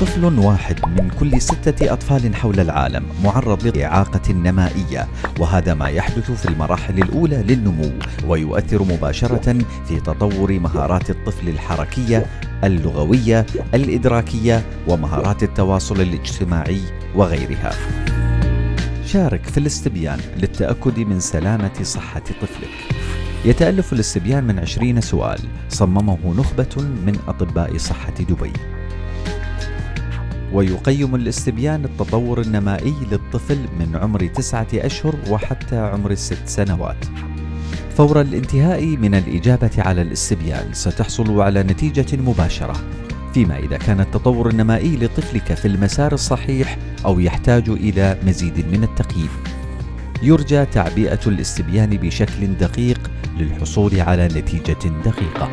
طفل واحد من كل ستة أطفال حول العالم معرض لإعاقة نمائية وهذا ما يحدث في المراحل الأولى للنمو ويؤثر مباشرة في تطور مهارات الطفل الحركية اللغوية الإدراكية ومهارات التواصل الاجتماعي وغيرها. شارك في الاستبيان للتأكد من سلامة صحة طفلك. يتألف الاستبيان من عشرين سؤال صممه نخبة من أطباء صحة دبي. ويقيم الاستبيان التطور النمائي للطفل من عمر تسعة أشهر وحتى عمر الست سنوات. فور الانتهاء من الإجابة على الاستبيان ستحصل على نتيجة مباشرة. فيما إذا كان التطور النمائي لطفلك في المسار الصحيح أو يحتاج إلى مزيد من التقييم. يرجى تعبئة الاستبيان بشكل دقيق للحصول على نتيجة دقيقة.